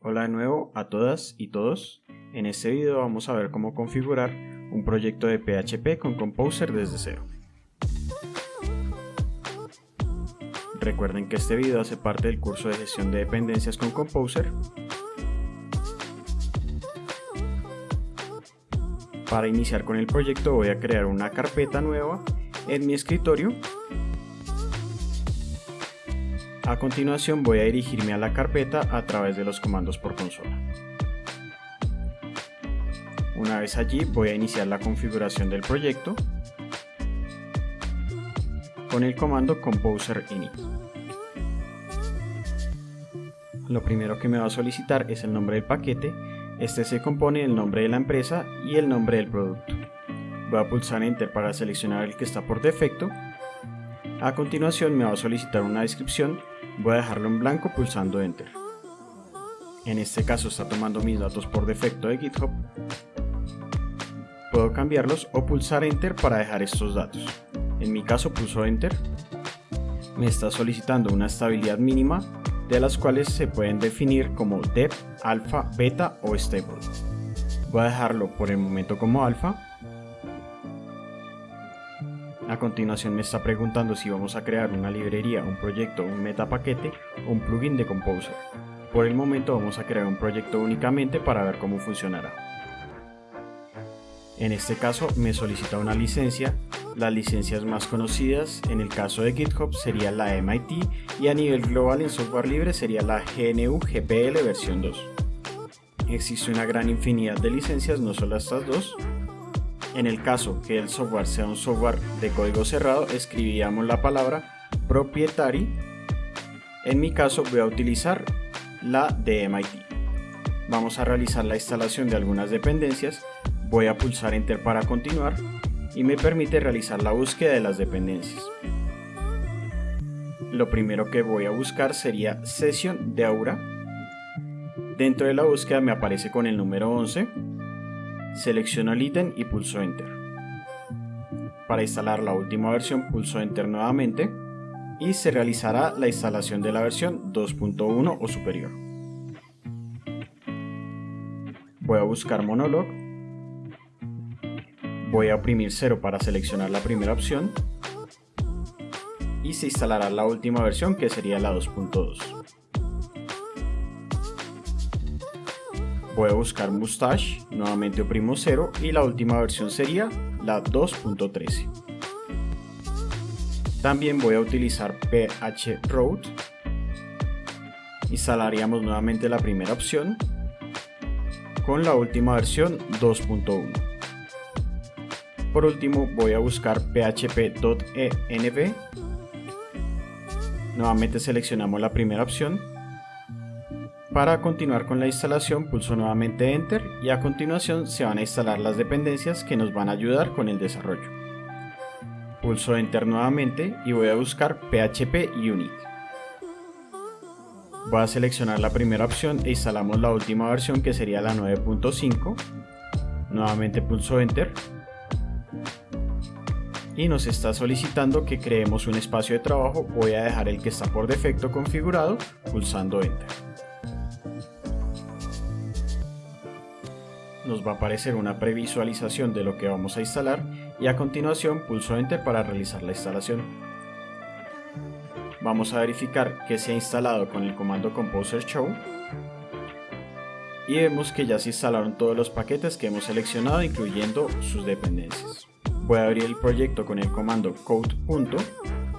Hola de nuevo a todas y todos. En este video vamos a ver cómo configurar un proyecto de PHP con Composer desde cero. Recuerden que este video hace parte del curso de gestión de dependencias con Composer. Para iniciar con el proyecto voy a crear una carpeta nueva en mi escritorio a continuación voy a dirigirme a la carpeta a través de los comandos por consola. Una vez allí voy a iniciar la configuración del proyecto con el comando composer init. Lo primero que me va a solicitar es el nombre del paquete, este se compone del nombre de la empresa y el nombre del producto. Voy a pulsar enter para seleccionar el que está por defecto. A continuación me va a solicitar una descripción voy a dejarlo en blanco pulsando enter. En este caso está tomando mis datos por defecto de GitHub. Puedo cambiarlos o pulsar enter para dejar estos datos. En mi caso pulso enter. Me está solicitando una estabilidad mínima de las cuales se pueden definir como dep, alfa, beta o stable. Voy a dejarlo por el momento como alfa a continuación me está preguntando si vamos a crear una librería, un proyecto, un metapaquete o un plugin de Composer. Por el momento vamos a crear un proyecto únicamente para ver cómo funcionará. En este caso me solicita una licencia, las licencias más conocidas en el caso de GitHub sería la MIT y a nivel global en software libre sería la GNU GPL versión 2. Existe una gran infinidad de licencias, no solo estas dos, en el caso que el software sea un software de código cerrado, escribiríamos la palabra proprietary. En mi caso voy a utilizar la de MIT. Vamos a realizar la instalación de algunas dependencias. Voy a pulsar Enter para continuar y me permite realizar la búsqueda de las dependencias. Lo primero que voy a buscar sería sesión de Aura. Dentro de la búsqueda me aparece con el número 11 Selecciono el ítem y pulso Enter. Para instalar la última versión pulso Enter nuevamente y se realizará la instalación de la versión 2.1 o superior. Voy a buscar Monolog. Voy a oprimir 0 para seleccionar la primera opción y se instalará la última versión que sería la 2.2. A buscar Mustache, nuevamente oprimo 0 y la última versión sería la 2.13. También voy a utilizar phroot. Instalaríamos nuevamente la primera opción con la última versión 2.1. Por último voy a buscar php.env. Nuevamente seleccionamos la primera opción para continuar con la instalación pulso nuevamente Enter y a continuación se van a instalar las dependencias que nos van a ayudar con el desarrollo. Pulso Enter nuevamente y voy a buscar PHP Unit. Voy a seleccionar la primera opción e instalamos la última versión que sería la 9.5. Nuevamente pulso Enter. Y nos está solicitando que creemos un espacio de trabajo. Voy a dejar el que está por defecto configurado pulsando Enter. Nos va a aparecer una previsualización de lo que vamos a instalar y a continuación pulso Enter para realizar la instalación. Vamos a verificar que se ha instalado con el comando Composer Show y vemos que ya se instalaron todos los paquetes que hemos seleccionado incluyendo sus dependencias. Voy abrir el proyecto con el comando code.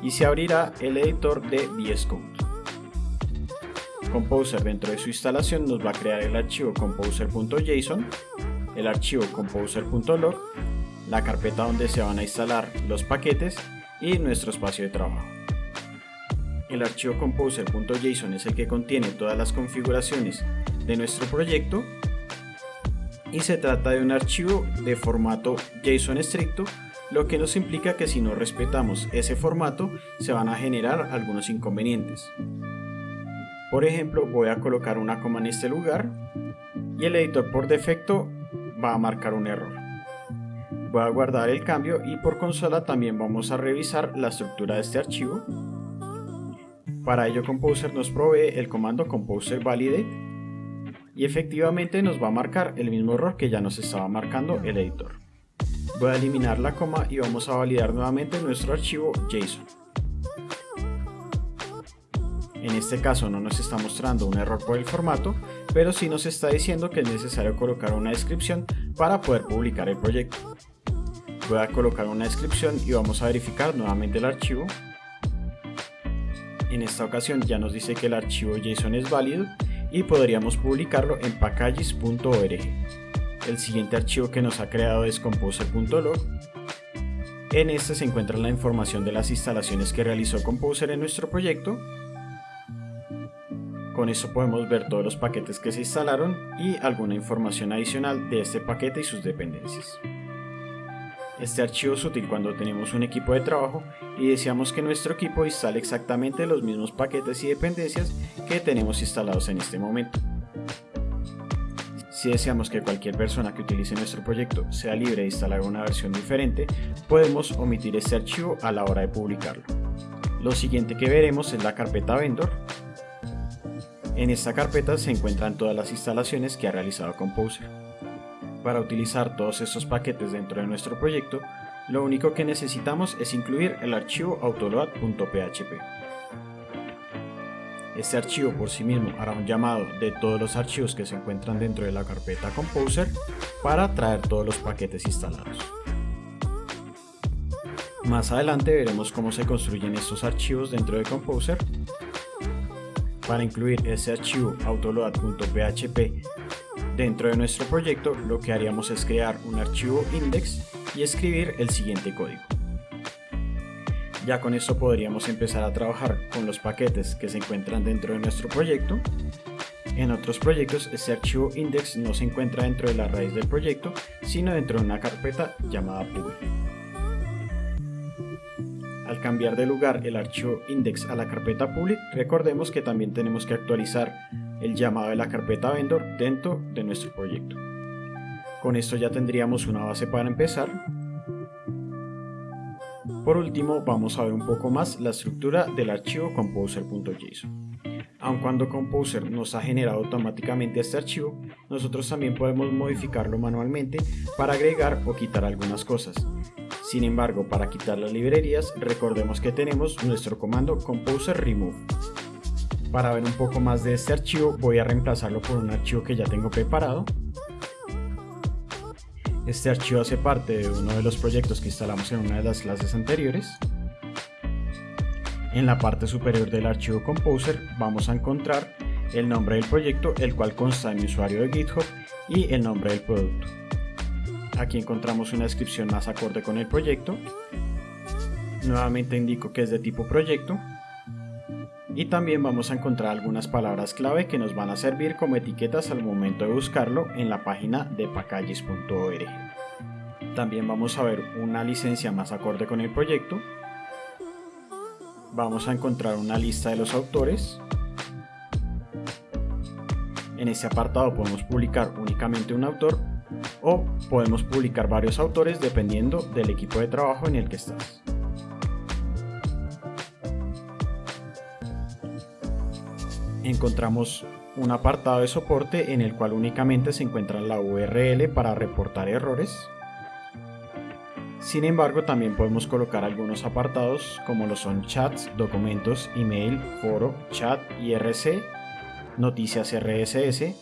y se abrirá el editor de VS Code. Composer dentro de su instalación nos va a crear el archivo composer.json, el archivo composer.log, la carpeta donde se van a instalar los paquetes y nuestro espacio de trabajo. El archivo composer.json es el que contiene todas las configuraciones de nuestro proyecto y se trata de un archivo de formato JSON estricto lo que nos implica que si no respetamos ese formato se van a generar algunos inconvenientes. Por ejemplo, voy a colocar una coma en este lugar y el editor por defecto va a marcar un error. Voy a guardar el cambio y por consola también vamos a revisar la estructura de este archivo. Para ello Composer nos provee el comando composer validate y efectivamente nos va a marcar el mismo error que ya nos estaba marcando el editor. Voy a eliminar la coma y vamos a validar nuevamente nuestro archivo JSON. En este caso no nos está mostrando un error por el formato, pero sí nos está diciendo que es necesario colocar una descripción para poder publicar el proyecto. Voy a colocar una descripción y vamos a verificar nuevamente el archivo. En esta ocasión ya nos dice que el archivo JSON es válido y podríamos publicarlo en packages.org. El siguiente archivo que nos ha creado es composer.log. En este se encuentra la información de las instalaciones que realizó Composer en nuestro proyecto. Con esto podemos ver todos los paquetes que se instalaron y alguna información adicional de este paquete y sus dependencias. Este archivo es útil cuando tenemos un equipo de trabajo y deseamos que nuestro equipo instale exactamente los mismos paquetes y dependencias que tenemos instalados en este momento. Si deseamos que cualquier persona que utilice nuestro proyecto sea libre de instalar una versión diferente, podemos omitir este archivo a la hora de publicarlo. Lo siguiente que veremos es la carpeta vendor. En esta carpeta se encuentran todas las instalaciones que ha realizado Composer. Para utilizar todos estos paquetes dentro de nuestro proyecto, lo único que necesitamos es incluir el archivo autoload.php. Este archivo por sí mismo hará un llamado de todos los archivos que se encuentran dentro de la carpeta Composer para traer todos los paquetes instalados. Más adelante veremos cómo se construyen estos archivos dentro de Composer. Para incluir ese archivo autoload.php Dentro de nuestro proyecto lo que haríamos es crear un archivo index y escribir el siguiente código. Ya con esto podríamos empezar a trabajar con los paquetes que se encuentran dentro de nuestro proyecto. En otros proyectos este archivo index no se encuentra dentro de la raíz del proyecto, sino dentro de una carpeta llamada public. Cambiar de lugar el archivo index a la carpeta public, recordemos que también tenemos que actualizar el llamado de la carpeta vendor dentro de nuestro proyecto. Con esto ya tendríamos una base para empezar. Por último vamos a ver un poco más la estructura del archivo composer.json. Aun cuando Composer nos ha generado automáticamente este archivo, nosotros también podemos modificarlo manualmente para agregar o quitar algunas cosas. Sin embargo, para quitar las librerías, recordemos que tenemos nuestro comando composer remove. Para ver un poco más de este archivo voy a reemplazarlo por un archivo que ya tengo preparado. Este archivo hace parte de uno de los proyectos que instalamos en una de las clases anteriores. En la parte superior del archivo Composer vamos a encontrar el nombre del proyecto, el cual consta en mi usuario de GitHub y el nombre del producto. Aquí encontramos una descripción más acorde con el proyecto. Nuevamente indico que es de tipo proyecto y también vamos a encontrar algunas palabras clave que nos van a servir como etiquetas al momento de buscarlo en la página de packages.org. También vamos a ver una licencia más acorde con el proyecto. Vamos a encontrar una lista de los autores. En este apartado podemos publicar únicamente un autor o podemos publicar varios autores dependiendo del equipo de trabajo en el que estás. encontramos un apartado de soporte en el cual únicamente se encuentra la URL para reportar errores. Sin embargo, también podemos colocar algunos apartados como lo son chats, documentos, email, foro, chat, IRC, noticias RSS,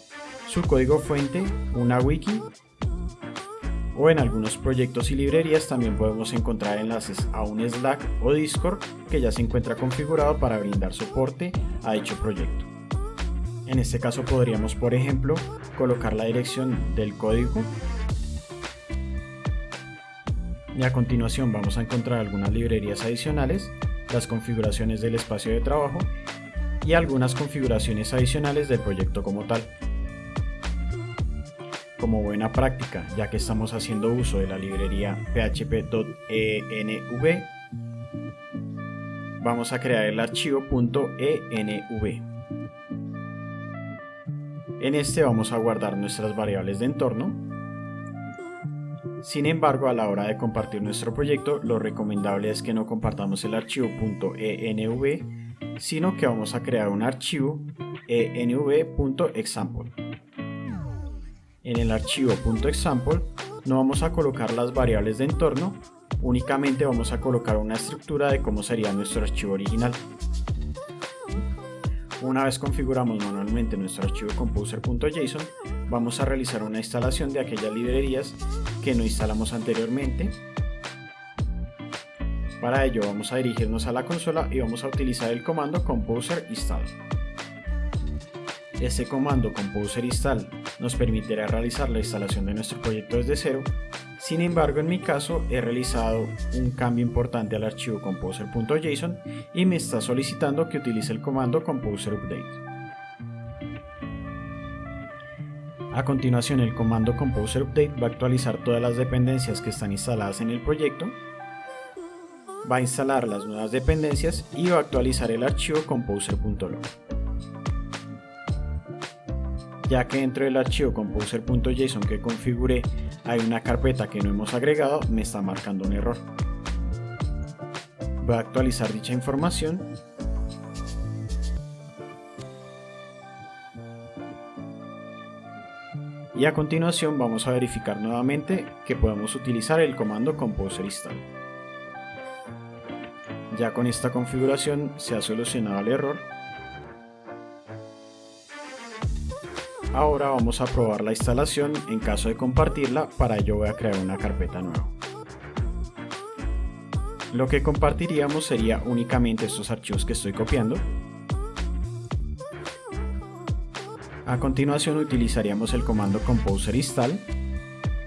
su código fuente, una wiki o en algunos proyectos y librerías también podemos encontrar enlaces a un Slack o Discord que ya se encuentra configurado para brindar soporte a dicho proyecto. En este caso podríamos, por ejemplo, colocar la dirección del código y a continuación vamos a encontrar algunas librerías adicionales, las configuraciones del espacio de trabajo y algunas configuraciones adicionales del proyecto como tal. Como buena práctica, ya que estamos haciendo uso de la librería php.env, vamos a crear el archivo .env. En este vamos a guardar nuestras variables de entorno. Sin embargo, a la hora de compartir nuestro proyecto, lo recomendable es que no compartamos el archivo .env, sino que vamos a crear un archivo env.example. En el archivo .example no vamos a colocar las variables de entorno, únicamente vamos a colocar una estructura de cómo sería nuestro archivo original. Una vez configuramos manualmente nuestro archivo composer.json, vamos a realizar una instalación de aquellas librerías que no instalamos anteriormente. Para ello vamos a dirigirnos a la consola y vamos a utilizar el comando composer install. Este comando composer install nos permitirá realizar la instalación de nuestro proyecto desde cero sin embargo, en mi caso he realizado un cambio importante al archivo composer.json y me está solicitando que utilice el comando composer update. A continuación, el comando composer update va a actualizar todas las dependencias que están instaladas en el proyecto, va a instalar las nuevas dependencias y va a actualizar el archivo composer.log ya que dentro del archivo composer.json que configuré hay una carpeta que no hemos agregado, me está marcando un error. Voy a actualizar dicha información. Y a continuación vamos a verificar nuevamente que podemos utilizar el comando composer install. Ya con esta configuración se ha solucionado el error Ahora vamos a probar la instalación, en caso de compartirla, para ello voy a crear una carpeta nueva. Lo que compartiríamos sería únicamente estos archivos que estoy copiando. A continuación utilizaríamos el comando composer install,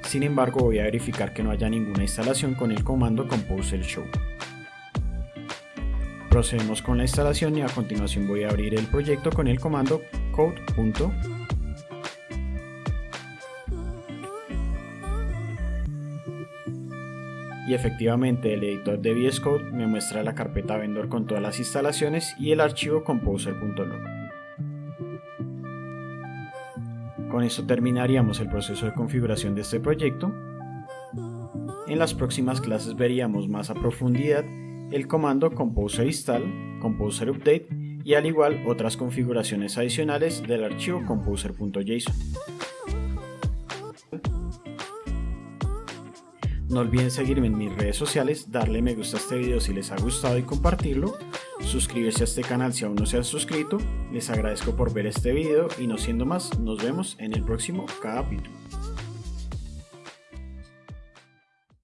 sin embargo voy a verificar que no haya ninguna instalación con el comando composer show. Procedemos con la instalación y a continuación voy a abrir el proyecto con el comando code.com y efectivamente el editor de VS Code me muestra la carpeta vendor con todas las instalaciones y el archivo composer.log. Con esto terminaríamos el proceso de configuración de este proyecto. En las próximas clases veríamos más a profundidad el comando composer install, composer update y al igual otras configuraciones adicionales del archivo composer.json. No olviden seguirme en mis redes sociales, darle me gusta a este video si les ha gustado y compartirlo. Suscribirse a este canal si aún no se han suscrito. Les agradezco por ver este video y no siendo más, nos vemos en el próximo capítulo.